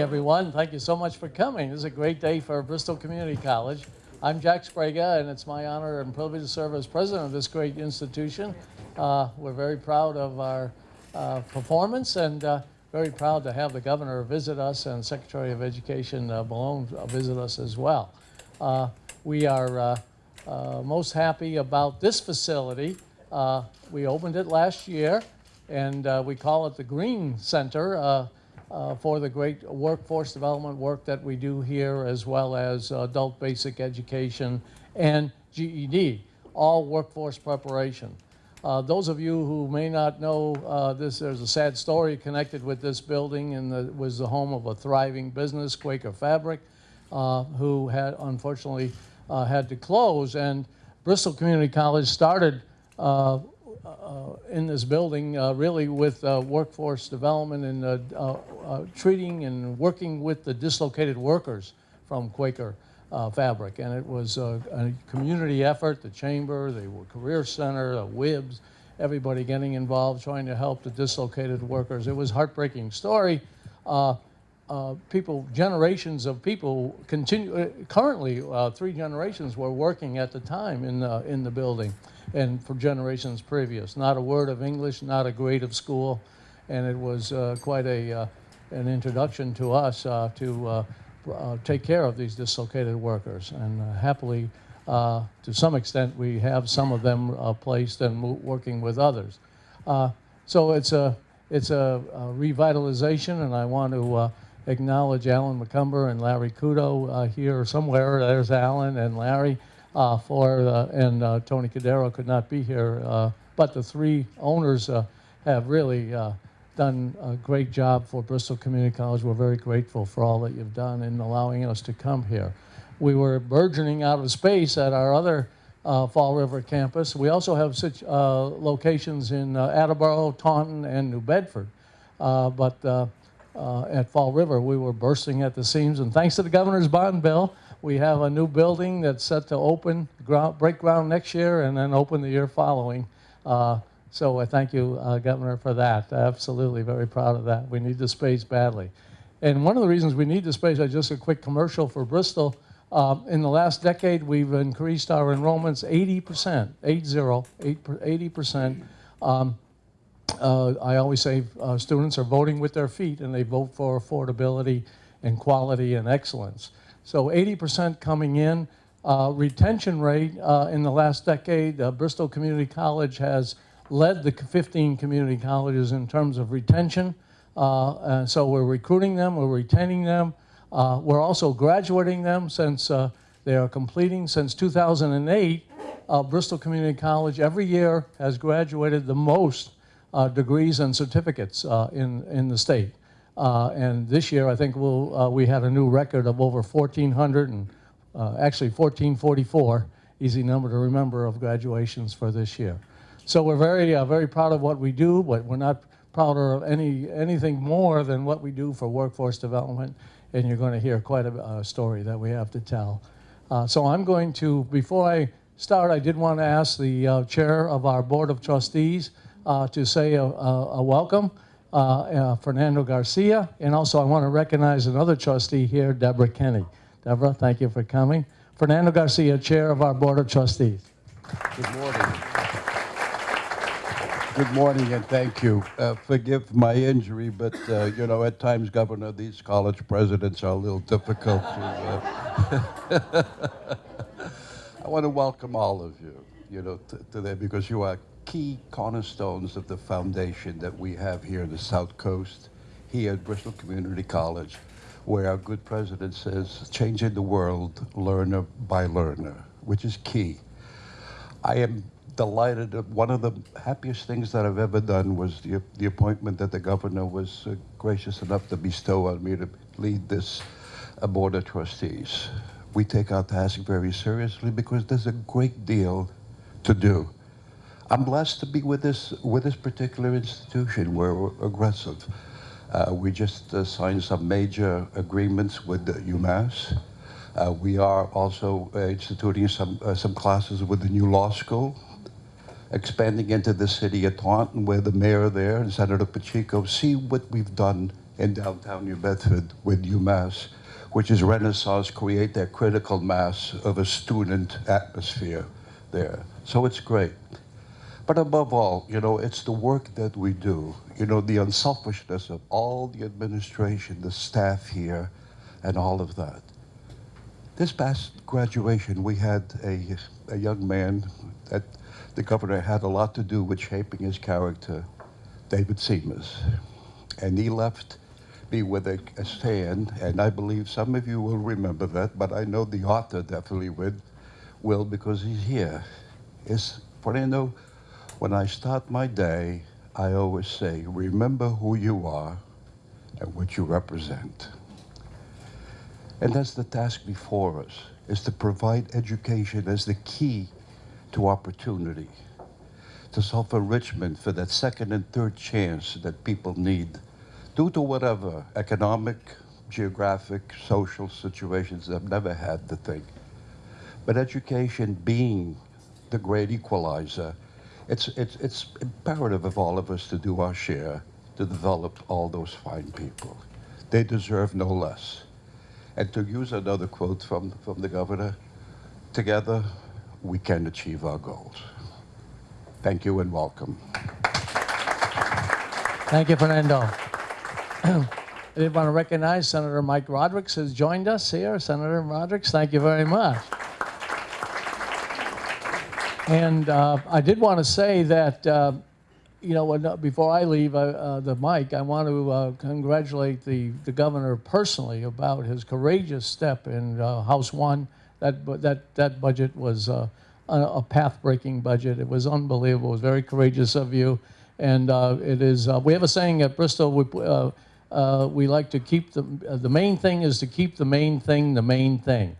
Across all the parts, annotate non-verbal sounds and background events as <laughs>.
everyone. Thank you so much for coming. This is a great day for Bristol Community College. I'm Jack Sprague, and it's my honor and privilege to serve as president of this great institution. Uh, we're very proud of our uh, performance and uh, very proud to have the governor visit us and Secretary of Education uh, Malone visit us as well. Uh, we are uh, most happy about this facility. We opened it last year, and we call it the Green Center uh, for the great workforce development work that we do here, as well as adult basic education and GED, all workforce preparation. Uh, those of you who may not know uh, this, there's a sad story connected with this building, and it was the home of a thriving business, Quaker Fabric, uh, who had unfortunately uh, had to close. And Bristol Community College started uh, in this building uh, really with uh, workforce development and uh, uh, uh, treating and working with the dislocated workers from Quaker uh, Fabric. And it was uh, a community effort, the Chamber, the Career Center, the WIBS, everybody getting involved, trying to help the dislocated workers. It was a heartbreaking story. Uh, uh, people, generations of people continue, uh, currently, uh, three generations were working at the time in the, in the building and for generations previous. Not a word of English, not a grade of school, and it was uh, quite a, uh, an introduction to us uh, to uh, uh, take care of these dislocated workers. And uh, happily, to some extent, we have some of them placed and working with others. So it's a, it's a, a revitalization, and I want to acknowledge Alan McCumber and Larry Kudo here somewhere. There's Alan and Larry uh, for, uh, and uh, Tony Cadero could not be here, uh, but the three owners uh, have really uh, done a great job for Bristol Community College. We're very grateful for all that you've done in allowing us to come here. We were burgeoning out of space at our other Fall River campus. We also have such locations in Attleboro, Taunton, and New Bedford. But at Fall River, we were bursting at the seams. And thanks to the governor's bond bill, we have a new building that's set to open, ground, break ground next year, and then open the year following. Uh, so I thank you, uh, Governor, for that. Absolutely, very proud of that. We need the space badly. And one of the reasons we need the space, I just a quick commercial for Bristol. Uh, in the last decade, we've increased our enrollments 80%, 80, 80%. Um, uh, I always say uh, students are voting with their feet and they vote for affordability and quality and excellence. So 80% coming in. Uh, retention rate uh, in the last decade, uh, Bristol Community College has led the 15 community colleges in terms of retention. Uh, so we're recruiting them, we're retaining them. Uh, we're also graduating them since uh, they are completing. Since 2008, uh, Bristol Community College every year has graduated the most degrees and certificates in, in the state. Uh, and this year, I think we'll, uh, we had a new record of over 1,400 and uh, actually 1,444, easy number to remember, of graduations for this year. So we're very, uh, very proud of what we do, but we're not prouder of any, anything more than what we do for workforce development. And you're going to hear quite a, story that we have to tell. Uh, so I'm going to, before I start, I did want to ask the uh, chair of our Board of Trustees to say a, a, a welcome, Fernando Garcia. And also I want to recognize another trustee here, Deborah Kenny. Deborah, thank you for coming. Fernando Garcia, chair of our Board of Trustees. Good morning. Good morning and thank you. Uh, forgive my injury, but uh, you know, at times, Governor, these college presidents are a little difficult to. Uh, <laughs> I want to welcome all of you, you know, today because you are key cornerstones of the foundation that we have here in the South Coast, here at Bristol Community College, where our good president says, changing the world learner by learner, which is key. I am delighted. One of the happiest things that I've ever done was the, the appointment that the governor was uh, gracious enough to bestow on me to lead this uh, board of trustees. We take our task very seriously because there's a great deal to do. I'm blessed to be with this with this particular institution. We're aggressive. Uh, we just uh, signed some major agreements with UMass. Uh, we are also uh, instituting some uh, some classes with the new law school, expanding into the city of Taunton, where the mayor there and Senator Pacheco see what we've done in downtown New Bedford with UMass, which is Renaissance, create that critical mass of a student atmosphere there. So it's great. But above all, you know, it's the work that we do, you know, the unselfishness of all the administration, the staff here, and all of that. This past graduation, we had a, a young man that the governor had a lot to do with shaping his character, David Seamus. And he left me with a, a stand, and I believe some of you will remember that, but I know the author definitely would, will because he's here. Is Fernando, when I start my day, I always say, remember who you are and what you represent. And that's the task before us, is to provide education as the key to opportunity, to self-enrichment for that second and third chance that people need due to whatever economic, geographic, social situations they've never had to think. But education being the great equalizer, it's, it's, it's imperative of all of us to do our share to develop all those fine people. They deserve no less. And to use another quote from, from the governor, together we can achieve our goals. Thank you and welcome. Thank you, Fernando. I did want to recognize Senator Mike Rodrigues has joined us here. Senator Rodrigues, thank you very much. And uh, I did want to say that, uh, you know, when, before I leave uh, uh, the mic, I want to uh, congratulate the, the governor personally about his courageous step in uh, House One. That, that, that budget was uh, a, a path-breaking budget. It was unbelievable. It was very courageous of you. And uh, it is, uh, we have a saying at Bristol, we, uh, uh, we like to keep the, uh, the main thing is to keep the main thing the main thing.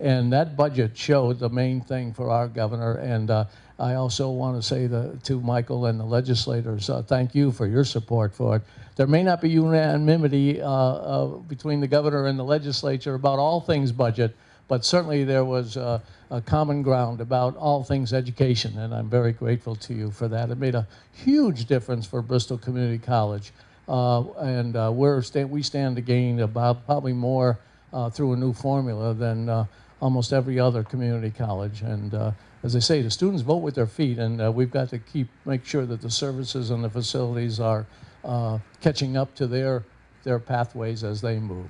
And that budget showed the main thing for our governor. And uh, I also want to say the, to Michael and the legislators, uh, thank you for your support for it. There may not be unanimity uh, uh, between the governor and the legislature about all things budget, but certainly there was uh, a common ground about all things education, and I'm very grateful to you for that. It made a huge difference for Bristol Community College, uh, and we're sta- we stand to gain about probably more uh, through a new formula than uh, almost every other community college. And uh, as I say, the students vote with their feet, and uh, we've got to keep make sure that the services and the facilities are uh, catching up to their their pathways as they move.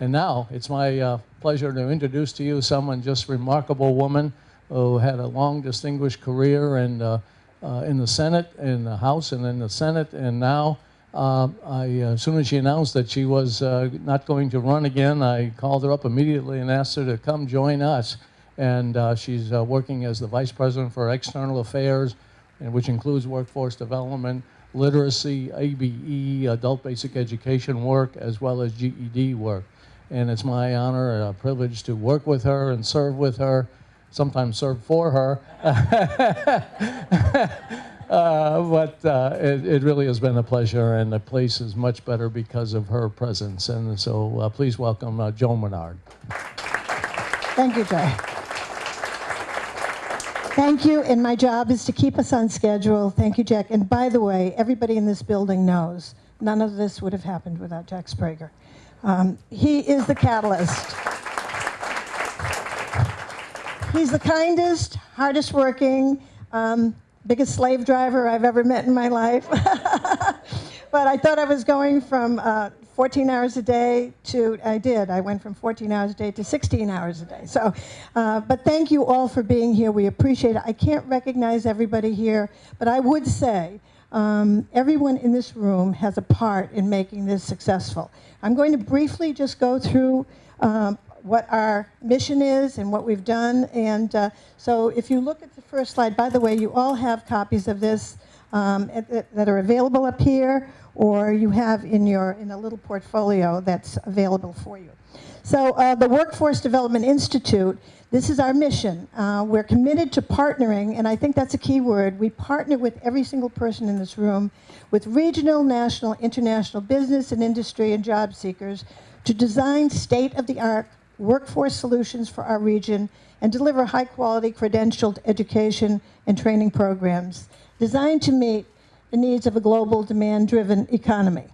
And now it's my uh, pleasure to introduce to you someone just remarkable woman who had a long, distinguished career in, uh, uh, in the Senate, in the House, and in the Senate. And now, uh, I, uh, as soon as she announced that she was uh, not going to run again, I called her up immediately and asked her to come join us. And uh, she's uh, working as the Vice President for External Affairs, which includes workforce development, literacy, ABE, adult basic education work, as well as GED work. And it's my honor and privilege to work with her and serve with her, sometimes serve for her. <laughs> Uh, but uh, it, it really has been a pleasure, and the place is much better because of her presence. And so uh, please welcome uh, Joan Menard. Thank you, Jay. Thank you, and my job is to keep us on schedule. Thank you, Jack. And by the way, everybody in this building knows none of this would have happened without Jack Sprague. Um, he is the catalyst. He's the kindest, hardest working, um, biggest slave driver I've ever met in my life. <laughs> but I thought I was going from uh, 14 hours a day to, I did, I went from 14 hours a day to 16 hours a day. So, uh, but thank you all for being here. We appreciate it. I can't recognize everybody here, but I would say um, everyone in this room has a part in making this successful. I'm going to briefly just go through um, what our mission is and what we've done. And uh, so if you look at the first slide, by the way, you all have copies of this um, at- that that are available up here, or you have in your, in a little portfolio that's available for you. So uh, the Workforce Development Institute, this is our mission. Uh, we're committed to partnering, and I think that's a key word. We partner with every single person in this room, with regional, national, international business and industry and job seekers to design state-of-the-art workforce solutions for our region and deliver high-quality credentialed education and training programs designed to meet the needs of a global demand-driven economy.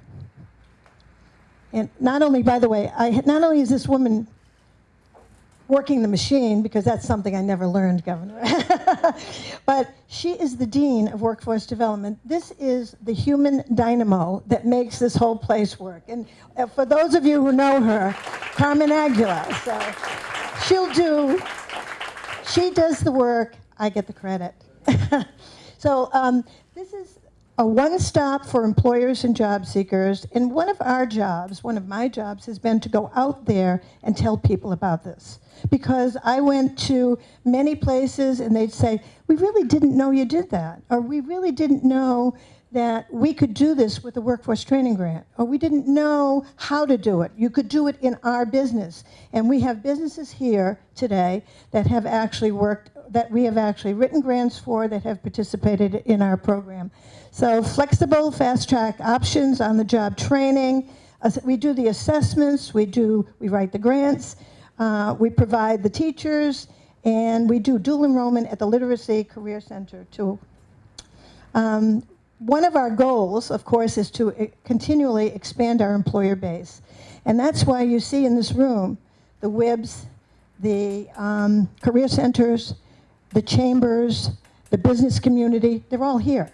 And not only, by the way, I, not only is this woman working the machine, because that's something I never learned, Governor, <laughs> but she is the Dean of Workforce Development. This is the human dynamo that makes this whole place work. And uh, for those of you who know her, Carmen Aguilar. So she'll do, she does the work, I get the credit. <laughs> so um, this is a one-stop for employers and job seekers. And one of our jobs, one of my jobs, has been to go out there and tell people about this. Because I went to many places and they'd say, we really didn't know you did that. Or we really didn't know that we could do this with a workforce training grant, or we didn't know how to do it. You could do it in our business. And we have businesses here today that have actually worked, that we have actually written grants for, that have participated in our program. So flexible, fast track options on the job training. We do the assessments, we do, we write the grants, uh, we provide the teachers, and we do dual enrollment at the Literacy Career Center too. Um, one of our goals, of course, is to eh, continually expand our employer base. And that's why you see in this room the WIBs, the um, career centers, the chambers, the business community, they're all here.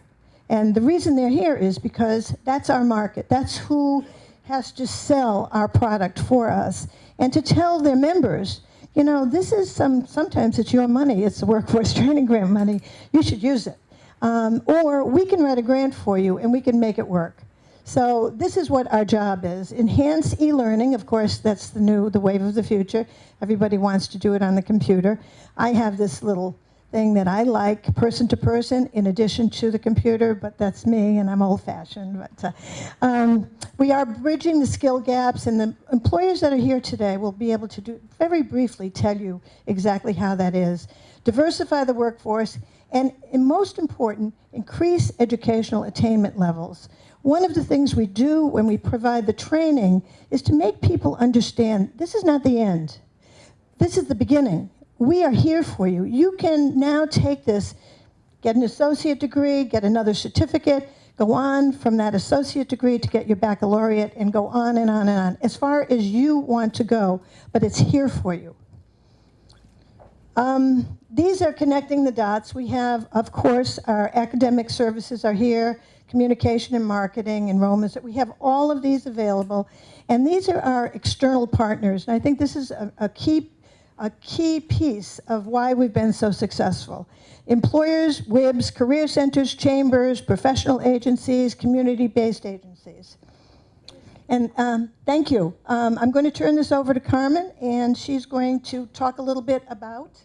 And the reason they're here is because that's our market. That's who has to sell our product for us. And to tell their members, you know, this is some, sometimes it's your money, it's the workforce <laughs> training grant money, you should use it. Um, or we can write a grant for you and we can make it work. So this is what our job is. Enhance e-learning, of course, that's the new, the wave of the future. Everybody wants to do it on the computer. I have this little thing that I like person to person in addition to the computer, but that's me and I'm old fashioned. But uh, um, we are bridging the skill gaps and the employers that are here today will be able to do, very briefly tell you exactly how that is. Diversify the workforce and, and most important, increase educational attainment levels. One of the things we do when we provide the training is to make people understand this is not the end. This is the beginning. We are here for you. You can now take this, get an associate degree, get another certificate, go on from that associate degree to get your baccalaureate, and go on and on and on, as far as you want to go, but it's here for you. Um, these are connecting the dots. We have, of course, our academic services are here, communication and marketing, enrollments. We have all of these available. And these are our external partners. And I think this is a, a key, a key piece of why we've been so successful. Employers, WIBs, career centers, chambers, professional agencies, community-based agencies. And um, thank you. Um, I'm going to turn this over to Carmen, and she's going to talk a little bit about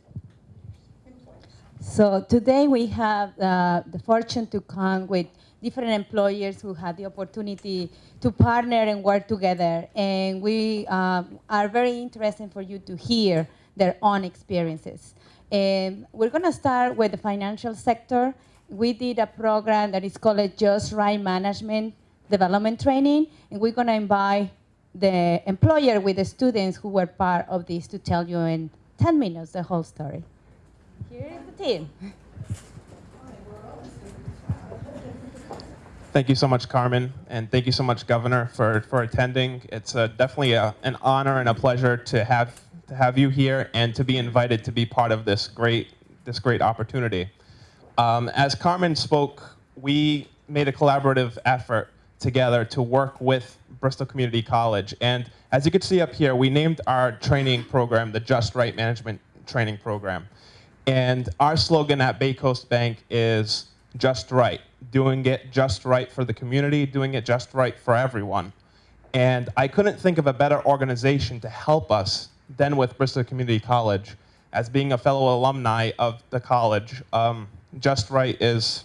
so today we have uh, the fortune to come with different employers who had the opportunity to partner and work together. And we um, are very interested for you to hear their own experiences. And we're going to start with the financial sector. We did a program that is called Just Right Management Development Training, and we're going to invite the employer with the students who were part of this to tell you in 10 minutes the whole story. Here is the team. Thank you so much, Carmen, and thank you so much, Governor, for, for attending. It's uh, definitely a, an honor and a pleasure to have, to have you here and to be invited to be part of this great, this great opportunity. Um, as Carmen spoke, we made a collaborative effort together to work with Bristol Community College. And as you can see up here, we named our training program the Just Right Management Training Program. And our slogan at Bay Coast Bank is just right, doing it just right for the community, doing it just right for everyone. And I couldn't think of a better organization to help us than with Bristol Community College. As being a fellow alumni of the college, um, Just Right is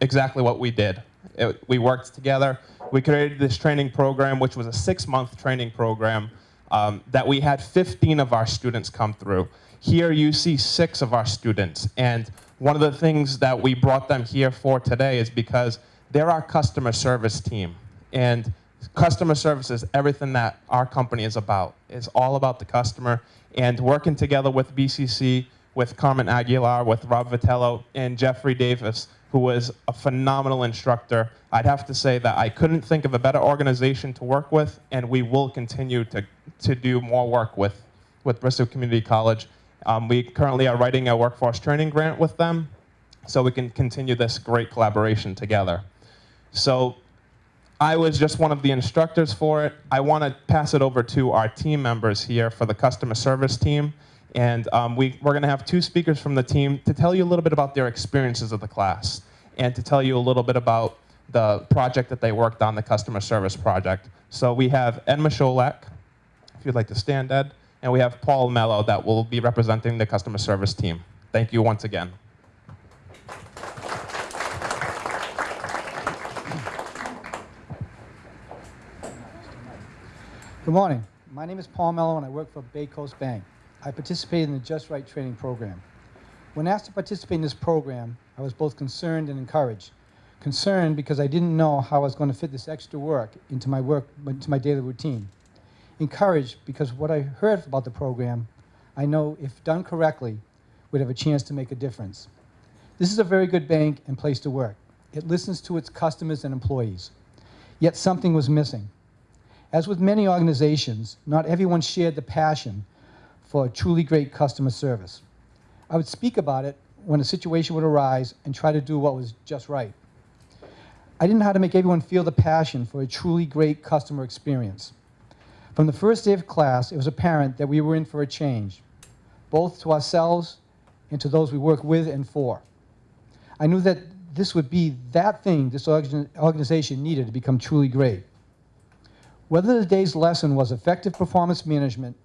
exactly what we did. It, we worked together. We created this training program, which was a six-month training program um, that we had 15 of our students come through. Here you see six of our students. And one of the things that we brought them here for today is because they're our customer service team. And customer service is everything that our company is about. It's all about the customer. And working together with BCC, with Carmen Aguilar, with Rob Vitello, and Jeffrey Davis, who was a phenomenal instructor. I'd have to say that I couldn't think of a better organization to work with, and we will continue to, to do more work with, with Bristol Community College. Um, we currently are writing a workforce training grant with them, so we can continue this great collaboration together. So I was just one of the instructors for it. I want to pass it over to our team members here for the customer service team. And um, we, we're going to have two speakers from the team to tell you a little bit about their experiences of the class and to tell you a little bit about the project that they worked on, the customer service project. So we have Ed Micholak, if you'd like to stand, Ed, and we have Paul Mello that will be representing the customer service team. Thank you once again. Good morning. My name is Paul Mello and I work for Bay Coast Bank. I participated in the Just Right training program. When asked to participate in this program, I was both concerned and encouraged. Concerned because I didn't know how I was going to fit this extra work into my work into my daily routine. Encouraged because what I heard about the program, I know if done correctly, would have a chance to make a difference. This is a very good bank and place to work. It listens to its customers and employees. Yet something was missing. As with many organizations, not everyone shared the passion for truly great customer service. I would speak about it when a situation would arise and try to do what was just right. I didn't know how to make everyone feel the passion for a truly great customer experience. From the first day of class, it was apparent that we were in for a change, both to ourselves and to those we work with and for. I knew that this would be that thing this organization needed to become truly great. Whether the day's lesson was effective performance management,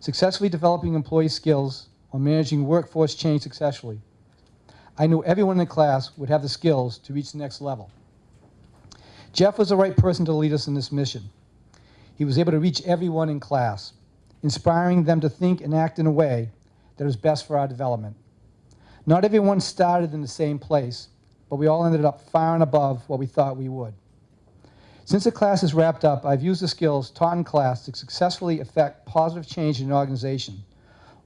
successfully developing employee skills, or managing workforce change successfully, I knew everyone in the class would have the skills to reach the next level. Jeff was the right person to lead us in this mission. He was able to reach everyone in class, inspiring them to think and act in a way that was best for our development. Not everyone started in the same place, but we all ended up far and above what we thought we would. Since the class is wrapped up, I've used the skills taught in class to successfully effect positive change in an organization.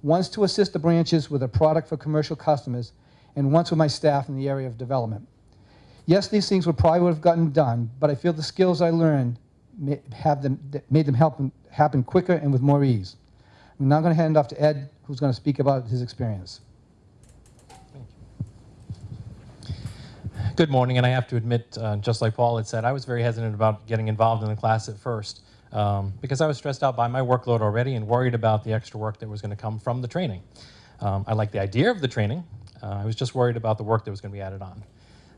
Once to assist the branches with a product for commercial customers, and once with my staff in the area of development. Yes, these things would probably would have gotten done, but I feel the skills I learned have them, made them help happen quicker and with more ease. I'm now going to hand off to Ed, who's going to speak about his experience. Good morning, and I have to admit, uh, just like Paul had said, I was very hesitant about getting involved in the class at first um, because I was stressed out by my workload already and worried about the extra work that was going to come from the training. Um, I liked the idea of the training. Uh, I was just worried about the work that was going to be added on.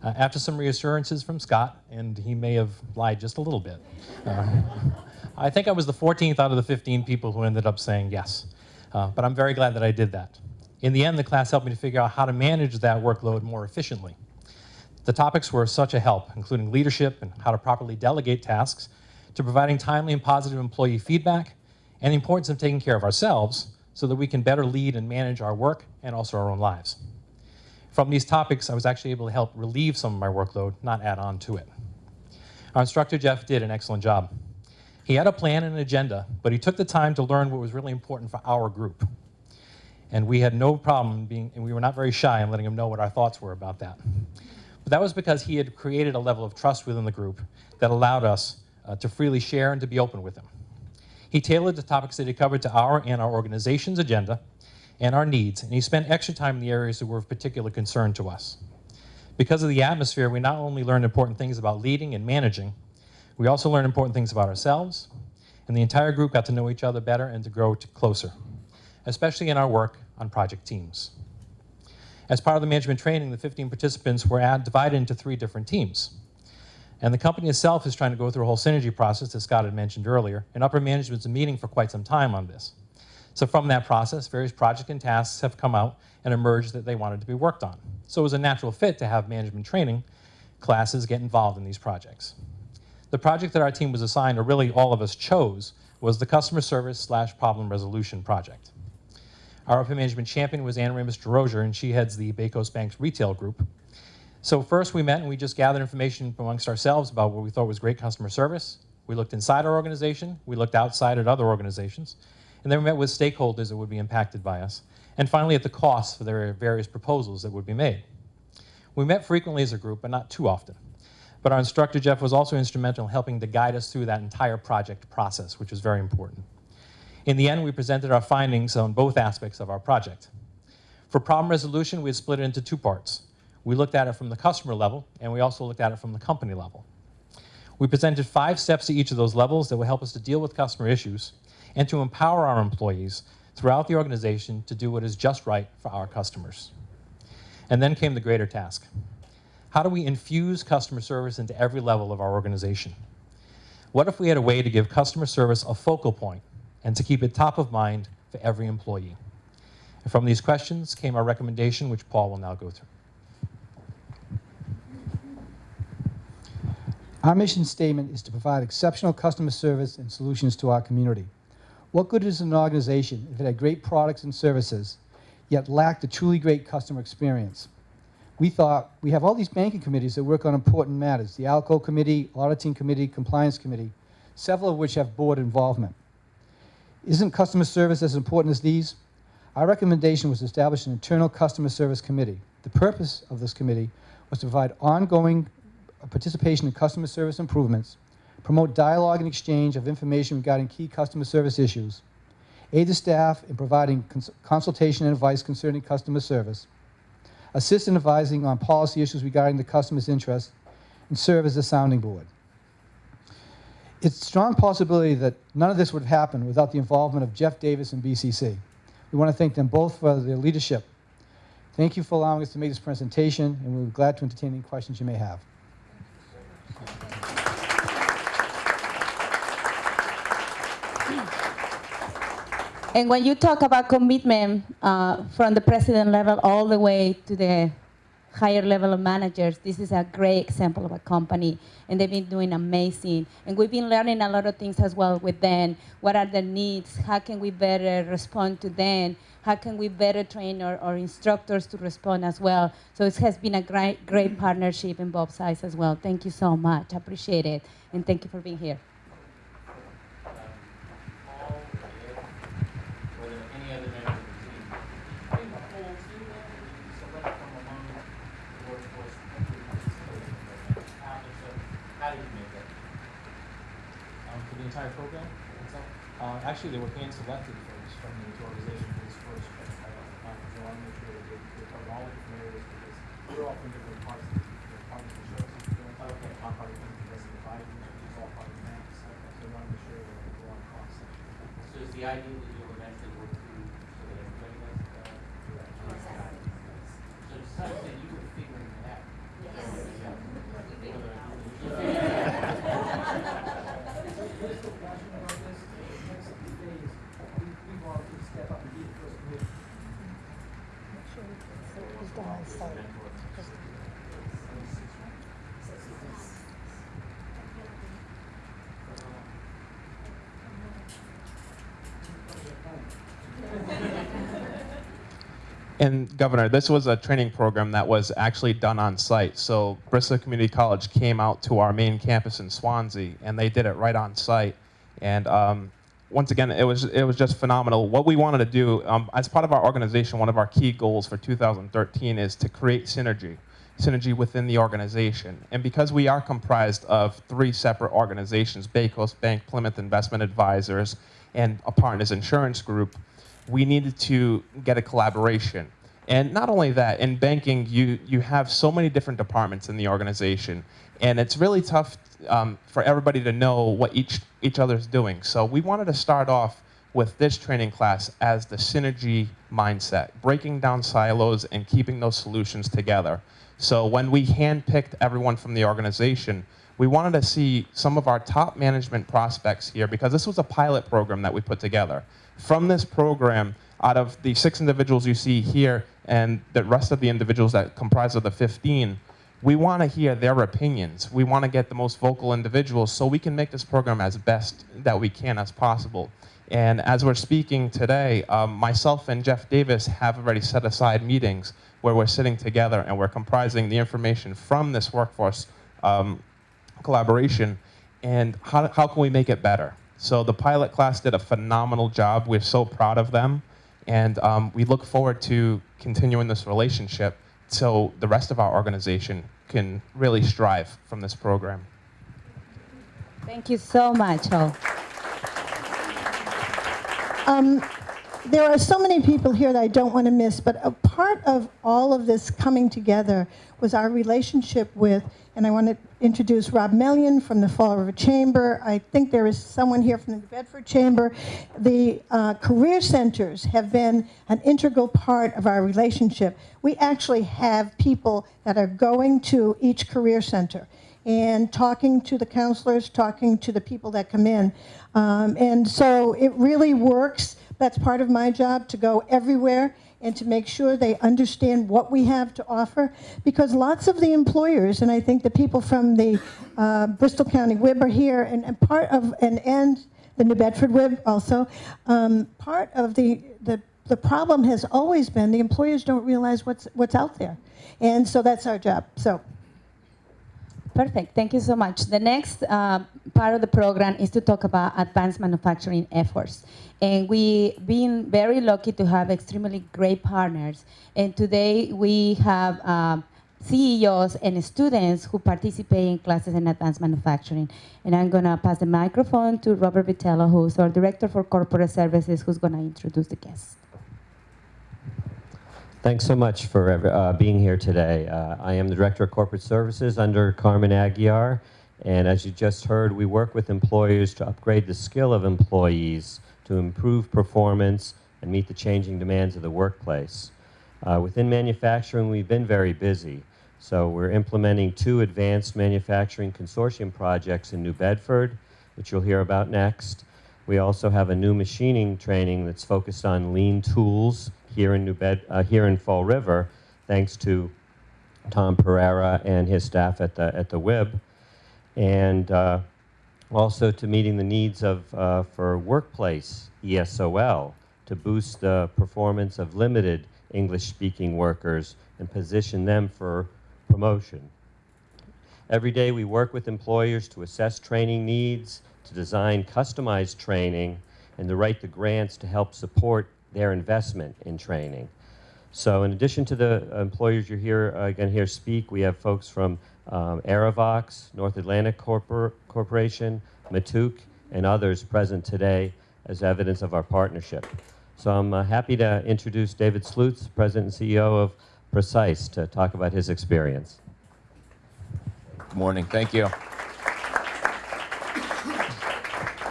Uh, after some reassurances from Scott, and he may have lied just a little bit, uh, <laughs> I think I was the 14th out of the 15 people who ended up saying yes. Uh, but I'm very glad that I did that. In the end, the class helped me to figure out how to manage that workload more efficiently. The topics were such a help, including leadership and how to properly delegate tasks, to providing timely and positive employee feedback, and the importance of taking care of ourselves so that we can better lead and manage our work and also our own lives. From these topics, I was actually able to help relieve some of my workload, not add on to it. Our instructor, Jeff, did an excellent job. He had a plan and an agenda, but he took the time to learn what was really important for our group. And we had no problem being, and we were not very shy in letting him know what our thoughts were about that. But that was because he had created a level of trust within the group that allowed us uh, to freely share and to be open with him. He tailored the topics that he covered to our and our organization's agenda and our needs, and he spent extra time in the areas that were of particular concern to us. Because of the atmosphere, we not only learned important things about leading and managing, we also learned important things about ourselves, and the entire group got to know each other better and to grow closer, especially in our work on project teams. As part of the management training, the 15 participants were divided into three different teams. And the company itself is trying to go through a whole synergy process that Scott had mentioned earlier, and upper management's been meeting for quite some time on this. So from that process, various projects and tasks have come out and emerged that they wanted to be worked on. So it was a natural fit to have management training classes get involved in these projects. The project that our team was assigned, or really all of us chose, was the customer service slash problem resolution project. Our upper management champion was Anna Ramus DeRozier, and she heads the Bay Coast Bank's retail group. So first we met and we just gathered information amongst ourselves about what we thought was great customer service. We looked inside our organization, we looked outside at other organizations, and then we met with stakeholders that would be impacted by us. And finally at the costs for their various proposals that would be made. We met frequently as a group, but not too often. But our instructor, Jeff, was also instrumental in helping to guide us through that entire project process, which was very important. In the end, we presented our findings on both aspects of our project. For problem resolution, we had split it into two parts. We looked at it from the customer level, and we also looked at it from the company level. We presented five steps to each of those levels that will help us to deal with customer issues and to empower our employees throughout the organization to do what is just right for our customers. And then came the greater task. How do we infuse customer service into every level of our organization? What if we had a way to give customer service a focal point and to keep it top of mind for every employee? And from these questions came our recommendation, which Paul will now go through. Our mission statement is to provide exceptional customer service and solutions to our community. What good is an organization if it had great products and services, yet lacked a truly great customer experience? We thought we have all these banking committees that work on important matters the ALCO Committee, Auditing Committee, Compliance Committee, several of which have board involvement. Isn't customer service as important as these? Our recommendation was to establish an internal customer service committee. The purpose of this committee was to provide ongoing participation in customer service improvements, promote dialogue and exchange of information regarding key customer service issues, aid the staff in providing cons consultation and advice concerning customer service, assist in advising on policy issues regarding the customer's interest, and serve as a sounding board. It's a strong possibility that none of this would have happened without the involvement of Jeff Davis and BCC. We want to thank them both for their leadership. Thank you for allowing us to make this presentation, and we're glad to entertain any questions you may have. And when you talk about commitment uh, from the president level all the way to the higher level of managers, this is a great example of a company, and they've been doing amazing. And we've been learning a lot of things as well with them. What are their needs? How can we better respond to them? How can we better train our, our instructors to respond as well? So it has been a great, great partnership in both sides as well. Thank you so much. I appreciate it, and thank you for being here. Um, for the entire program itself? Uh, actually, they were hand selected folks from the organization for this first uh, conference. I want to make sure that they, they cover all the different areas because we're all from different parts of the, the part of the services. We're okay. I'm part of the rest of the it's all part of the bank. So I want to make sure that we're on cross section. So is the idea that you'll eventually work through so that everybody gets, uh, so to some extent, you were figuring it out. And Governor, this was a training program that was actually done on site. So Bristol Community College came out to our main campus in Swansea, and they did it right on site. And um, once again, it was it was just phenomenal. What we wanted to do um, as part of our organization, one of our key goals for 2013 is to create synergy, synergy within the organization. And because we are comprised of three separate organizations, Bay Coast Bank, Plimoth Investment Advisors, and a Partners Insurance Group, we needed to get a collaboration. And not only that, in banking, you, you have so many different departments in the organization, and it's really tough um, for everybody to know what each, each other's doing. So we wanted to start off with this training class as the synergy mindset, breaking down silos and keeping those solutions together. So when we handpicked everyone from the organization, we wanted to see some of our top management prospects here because this was a pilot program that we put together. From this program, out of the six individuals you see here and the rest of the individuals that comprise of the 15, we want to hear their opinions. We want to get the most vocal individuals so we can make this program as best that we can as possible. And as we're speaking today, um, myself and Jeff Davis have already set aside meetings where we're sitting together and we're comprising the information from this workforce um, collaboration and how, how can we make it better? So the pilot class did a phenomenal job. We're so proud of them. And um, we look forward to continuing this relationship so the rest of our organization can really strive from this program. Thank you so much. Um, there are so many people here that I don't want to miss, but a part of all of this coming together was our relationship with, and I want to introduce Rob Mellion from the Fall River Chamber. I think there is someone here from the Bedford Chamber. The uh, career centers have been an integral part of our relationship. We actually have people that are going to each career center and talking to the counselors, talking to the people that come in. Um, and so it really works. That's part of my job to go everywhere and to make sure they understand what we have to offer. Because lots of the employers, and I think the people from the uh, Bristol County WIB are here, and, and part of, and, and the New Bedford WIB also, um, part of the, the, the problem has always been the employers don't realize what's, what's out there. And so that's our job. So. Perfect. Thank you so much. The next uh, part of the program is to talk about advanced manufacturing efforts. And we've been very lucky to have extremely great partners. And today we have um, CEOs and students who participate in classes in advanced manufacturing. And I'm going to pass the microphone to Robert Vitello, who's our Director for Corporate Services, who's going to introduce the guests. Thanks so much for uh, being here today. Uh, I am the Director of Corporate Services under Carmen Aguiar, and as you just heard, we work with employers to upgrade the skill of employees to improve performance and meet the changing demands of the workplace. Uh, within manufacturing, we've been very busy. So we're implementing two advanced manufacturing consortium projects in New Bedford, which you'll hear about next. We also have a new machining training that's focused on lean tools here in New Bed, uh, here in Fall River, thanks to Tom Pereira and his staff at the at the WIB, and uh, also to meeting the needs of uh, for workplace ESOL to boost the performance of limited English-speaking workers and position them for promotion. Every day we work with employers to assess training needs, to design customized training, and to write the grants to help support their investment in training. So in addition to the employers you're here, uh, going to hear speak, we have folks from um, Aerovox, North Atlantic Corpor Corporation, Matuk, and others present today as evidence of our partnership. So I'm uh, happy to introduce David Slutz, President and CEO of Precix, to talk about his experience. Good morning. Thank you.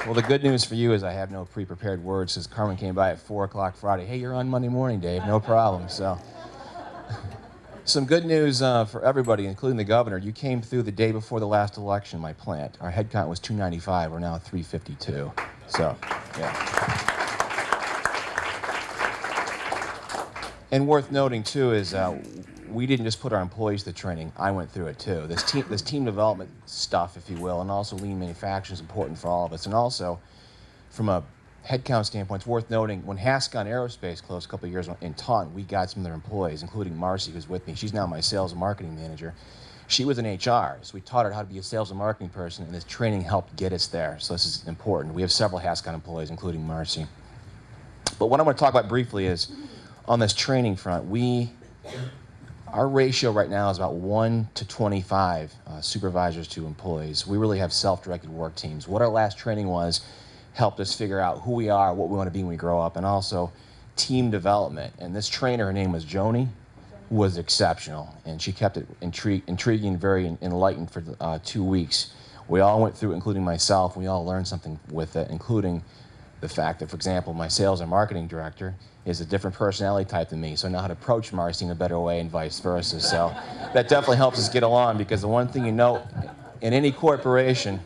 Well, the good news for you is I have no pre-prepared words since Carmen came by at 4 o'clock Friday. Hey, you're on Monday morning, Dave. No problem. So, <laughs> some good news uh, for everybody, including the governor. You came through the day before the last election, my plant. Our head count was 295. We're now 352. So, yeah. And worth noting, too, is uh, we didn't just put our employees to training. I went through it too. This team, this team development stuff, if you will, and also lean manufacturing is important for all of us. And also, from a headcount standpoint, it's worth noting when Haskon Aerospace closed a couple of years in Taunton, we got some of their employees, including Marcy, who's with me. She's now my sales and marketing manager. She was in HR, so we taught her how to be a sales and marketing person, and this training helped get us there. So this is important. We have several Haskon employees, including Marcy. But what I want to talk about briefly is on this training front, we our ratio right now is about 1 to 25 uh, supervisors to employees. We really have self-directed work teams. What our last training was helped us figure out who we are, what we want to be when we grow up, and also team development. And this trainer, her name was Joni, was exceptional. And she kept it intri intriguing, very enlightened for uh, two weeks. We all went through, including myself, we all learned something with it, including the fact that, for example, my sales and marketing director is a different personality type than me, so I know how to approach Marcy in a better way and vice versa. So that definitely helps us get along because the one thing you know in any corporation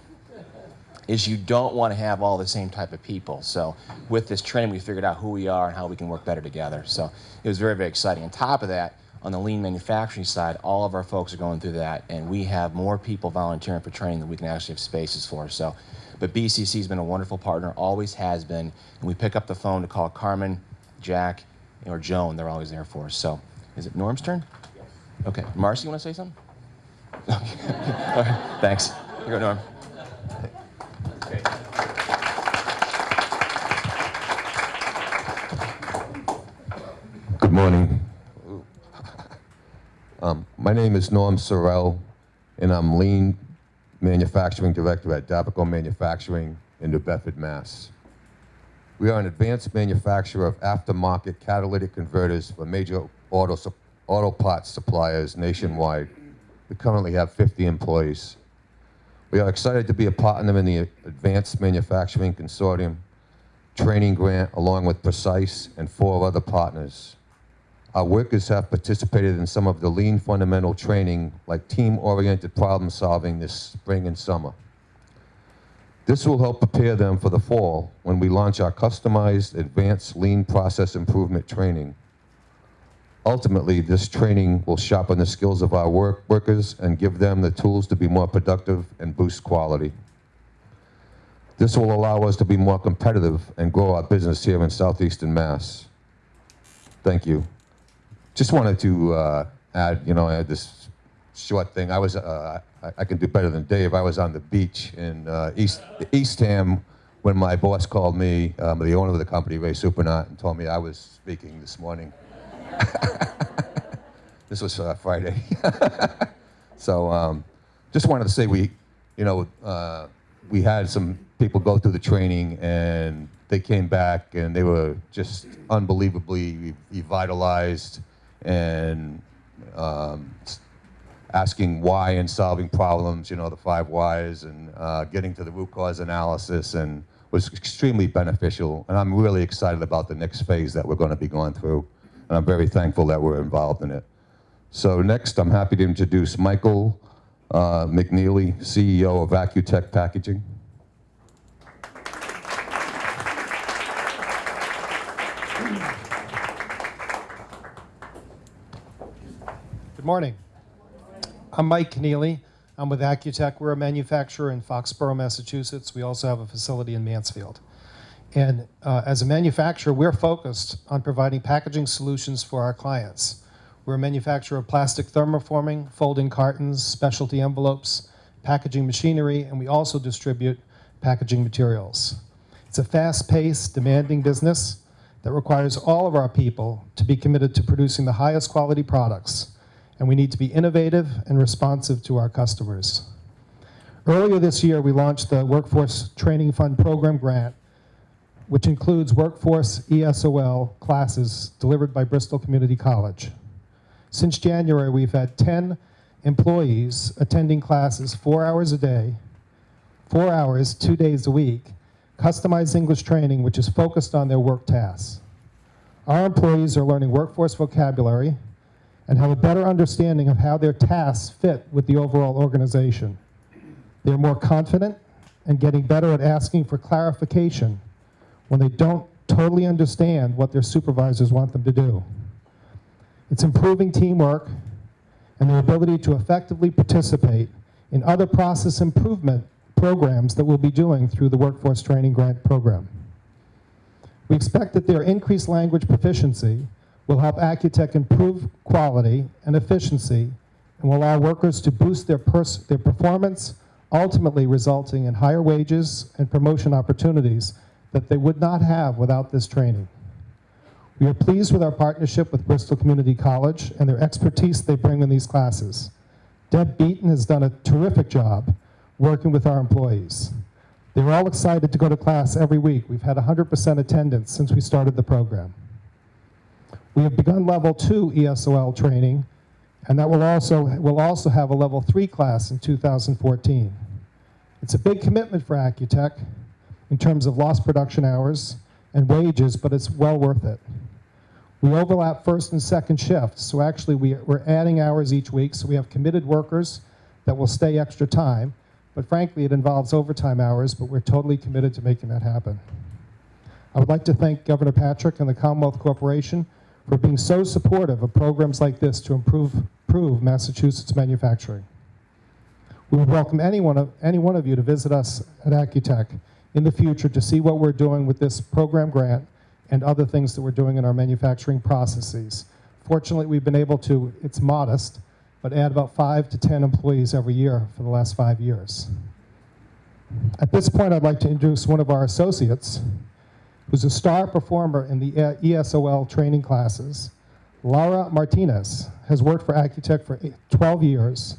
is you don't want to have all the same type of people. So with this training, we figured out who we are and how we can work better together. So it was very, very exciting. On top of that, on the lean manufacturing side, all of our folks are going through that, and we have more people volunteering for training than we can actually have spaces for. So, but BCC has been a wonderful partner, always has been, and we pick up the phone to call Carmen Jack, or Joan, they're always there for us. So, is it Norm's turn? Yes. Okay. Marcy, you want to say something? <laughs> Okay. All right. Thanks. Here you go, Norm. Good morning. Um, my name is Norm Sorrell, and I'm Lean Manufacturing Director at Dabaco Manufacturing in New Bedford, Mass. We are an advanced manufacturer of aftermarket catalytic converters for major auto, auto parts suppliers nationwide. We currently have 50 employees. We are excited to be a partner in the Advanced Manufacturing Consortium training grant along with Precix and four other partners. Our workers have participated in some of the lean fundamental training like team-oriented problem solving this spring and summer. This will help prepare them for the fall when we launch our customized advanced lean process improvement training. Ultimately, this training will sharpen the skills of our work workers and give them the tools to be more productive and boost quality. This will allow us to be more competitive and grow our business here in southeastern Mass. Thank you. Just wanted to uh, add, you know, I had this short thing. I was, uh, I, I can do better than Dave. I was on the beach in uh, East Eastham when my boss called me, um, the owner of the company, Ray Supernaut, and told me I was speaking this morning. <laughs> this was uh, Friday. <laughs> so um, just wanted to say we, you know, uh, we had some people go through the training and they came back and they were just unbelievably revitalized and um, asking why and solving problems, you know, the five whys and uh, getting to the root cause analysis and was extremely beneficial. And I'm really excited about the next phase that we're going to be going through. And I'm very thankful that we're involved in it. So next, I'm happy to introduce Michael uh, McNeely, CEO of Accutech Packaging. Good morning. I'm Mike Keneally. I'm with Accutech. We're a manufacturer in Foxborough, Massachusetts. We also have a facility in Mansfield. And uh, as a manufacturer, we're focused on providing packaging solutions for our clients. We're a manufacturer of plastic thermoforming, folding cartons, specialty envelopes, packaging machinery, and we also distribute packaging materials. It's a fast-paced, demanding business that requires all of our people to be committed to producing the highest quality products, and we need to be innovative and responsive to our customers. Earlier this year, we launched the Workforce Training Fund Program Grant, which includes workforce ESOL classes delivered by Bristol Community College. Since January, we've had 10 employees attending classes four hours a day, four hours, two days a week, customized English training, which is focused on their work tasks. Our employees are learning workforce vocabulary and have a better understanding of how their tasks fit with the overall organization. They're more confident and getting better at asking for clarification when they don't totally understand what their supervisors want them to do. It's improving teamwork and their ability to effectively participate in other process improvement programs that we'll be doing through the Workforce Training Grant Program. We expect that their increased language proficiency will help Accutech improve quality and efficiency and will allow workers to boost their, their performance, ultimately resulting in higher wages and promotion opportunities that they would not have without this training. We are pleased with our partnership with Bristol Community College and their expertise they bring in these classes. Deb Beaton has done a terrific job working with our employees. They're all excited to go to class every week. We've had 100% attendance since we started the program. We have begun level two ESOL training, and that will also, will also have a level three class in 2014. It's a big commitment for Accutech in terms of lost production hours and wages, but it's well worth it. We overlap first and second shifts, so actually we, we're adding hours each week, so we have committed workers that will stay extra time, but frankly, it involves overtime hours, but we're totally committed to making that happen. I would like to thank Governor Patrick and the Commonwealth Corporation for being so supportive of programs like this to improve, improve Massachusetts manufacturing. We would welcome any one, of, any one of you to visit us at Accutech in the future to see what we're doing with this program grant and other things that we're doing in our manufacturing processes. Fortunately, we've been able to, it's modest, but add about five to 10 employees every year for the last five years. At this point, I'd like to introduce one of our associates, who's a star performer in the ESOL training classes, Laura Martinez has worked for Accutech for 12 years.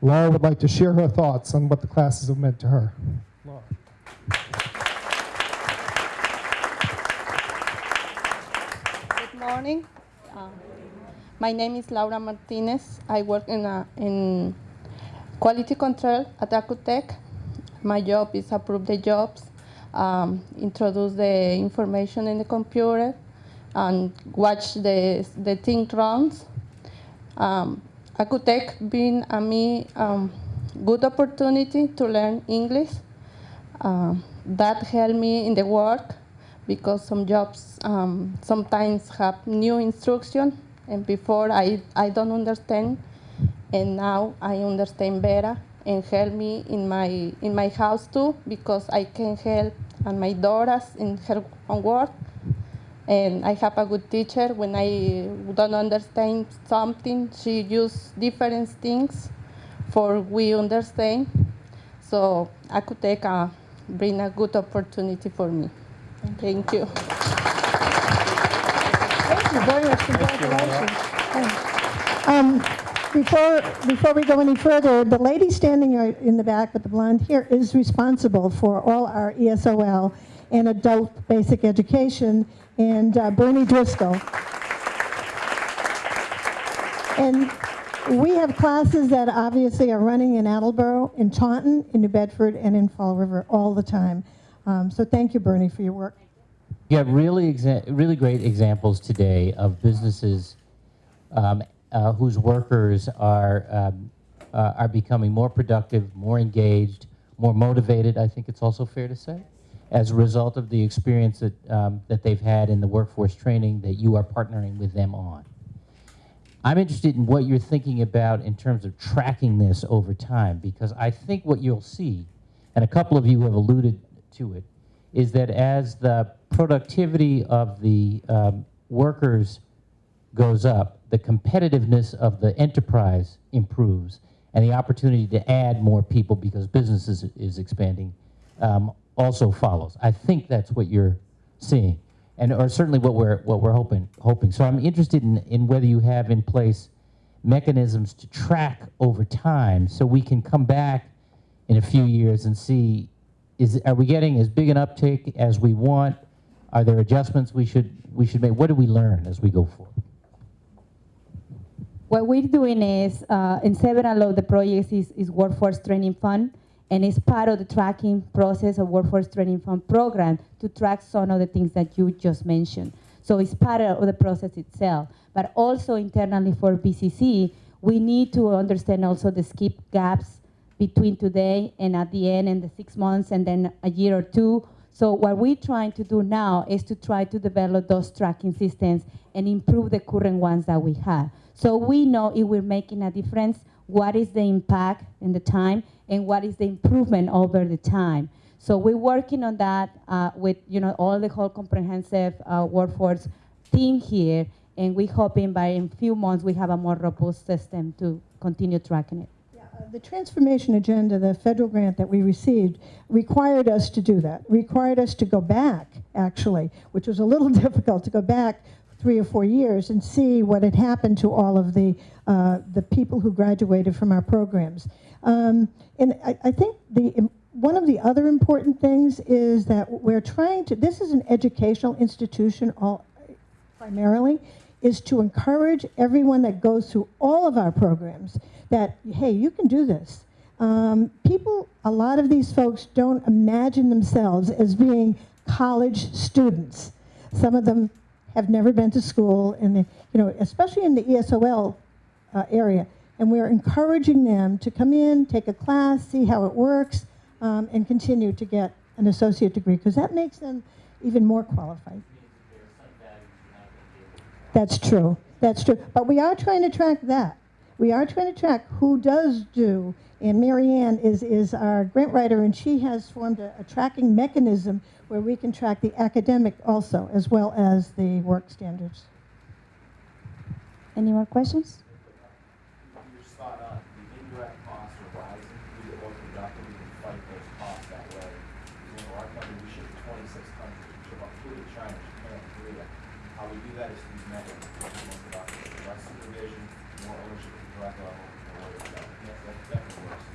Laura would like to share her thoughts on what the classes have meant to her. Laura. Good morning. Uh, my name is Laura Martinez. I work in, a, in quality control at Accutech. My job is approve the jobs, um, introduce the information in the computer, and watch the, the thing runs. Um, Accutech been a me um, good opportunity to learn English. Um, that helped me in the work because some jobs um, sometimes have new instruction and before I, I don't understand and now I understand better and help me in my in my house too because I can help and my daughters in her homework and I have a good teacher when I don't understand something she use different things for we understand so I could take a bring a good opportunity for me. Thank you. Thank you very much. Congratulations. Um, Before, before we go any further, the lady standing in the back with the blonde hair is responsible for all our ESOL and adult basic education, and uh, Bernie Driscoll. And we have classes that obviously are running in Attleboro, in Taunton, in New Bedford, and in Fall River all the time. Um, So thank you, Bernie, for your work. You have really, really great examples today of businesses um, uh, whose workers are, um, uh, are becoming more productive, more engaged, more motivated, I think it's also fair to say, as a result of the experience that, um, that they've had in the workforce training that you are partnering with them on. I'm interested in what you're thinking about in terms of tracking this over time, because I think what you'll see, and a couple of you have alluded to it, is that as the productivity of the um, workers goes up, the competitiveness of the enterprise improves, and the opportunity to add more people because business is, is expanding um, also follows. I think that's what you're seeing, and or certainly what we're what we're hoping hoping. So I'm interested in, in whether you have in place mechanisms to track over time, so we can come back in a few years and see is are we getting as big an uptake as we want? Are there adjustments we should we should make? What do we learn as we go forward? What we're doing is, uh, in several of the projects is, is workforce training fund, and it's part of the tracking process of workforce training fund program to track some of the things that you just mentioned. So it's part of the process itself, but also internally for BCC, we need to understand also the skip gaps between today and at the end and the six months and then a year or two. So what we're trying to do now is to try to develop those tracking systems and improve the current ones that we have. So we know if we're making a difference, what is the impact in the time and what is the improvement over the time. So we're working on that uh, with you know all the whole comprehensive uh, workforce team here, and we're hoping by in few months we have a more robust system to continue tracking it. The transformation agenda, the federal grant that we received, required us to do that, required us to go back, actually, which was a little <laughs> difficult to go back three or four years and see what had happened to all of the, uh, the people who graduated from our programs. Um, and I, I think the, one of the other important things is that we're trying to, this is an educational institution all, primarily is to encourage everyone that goes through all of our programs that, hey, you can do this. Um, people, a lot of these folks don't imagine themselves as being college students. Some of them have never been to school, and you know, especially in the ESOL uh, area. And we're encouraging them to come in, take a class, see how it works, um, and continue to get an associate degree because that makes them even more qualified. That's true. That's true. But we are trying to track that. We are trying to track who does do. And Marianne is, is our grant writer, and she has formed a, a tracking mechanism where we can track the academic also, as well as the work standards. Any more questions? You're spot on. The indirect costs are rising. We get more productive, we can fight those costs that way. Because in our company, we ship to twenty-six countries. We ship up food to China, Japan, Korea. How we do that is through network, much more less supervision, more ownership at the direct level, where to. That, that definitely works.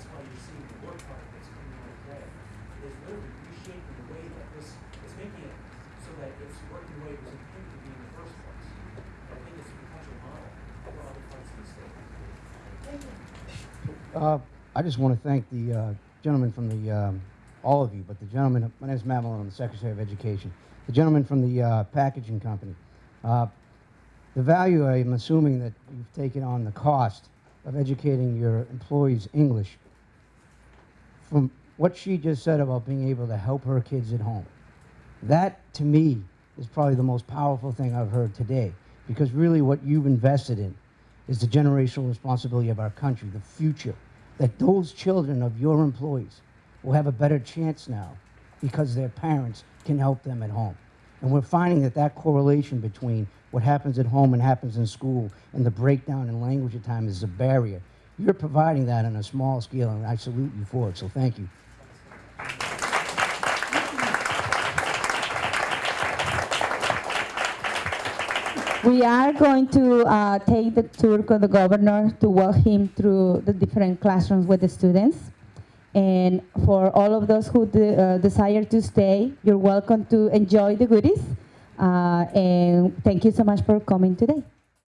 That's why you're seeing the work product that's coming out today. It is literally reshaping the way that this, it's making it working the way it was intended to be in the first place. I think it's a potential model for other parts of the state. thank Uh, I just want to thank the uh, gentleman from the, um, all of you, but the gentleman, my name is Matt Malone, I'm the Secretary of Education. The gentleman from the uh, packaging company. Uh, the value, I'm assuming that you've taken on the cost of educating your employees English. From what she just said about being able to help her kids at home, that to me is probably the most powerful thing I've heard today. Because really, what you've invested in is the generational responsibility of our country, the future. That those children of your employees will have a better chance now because their parents can help them at home. And we're finding that that correlation between what happens at home and happens in school and the breakdown in language at time is a barrier. You're providing that on a small scale, and I salute you for it, so thank you. We are going to uh, take the tour of the governor to walk him through the different classrooms with the students. And for all of those who de uh, desire to stay, you're welcome to enjoy the goodies. Uh, and thank you so much for coming today.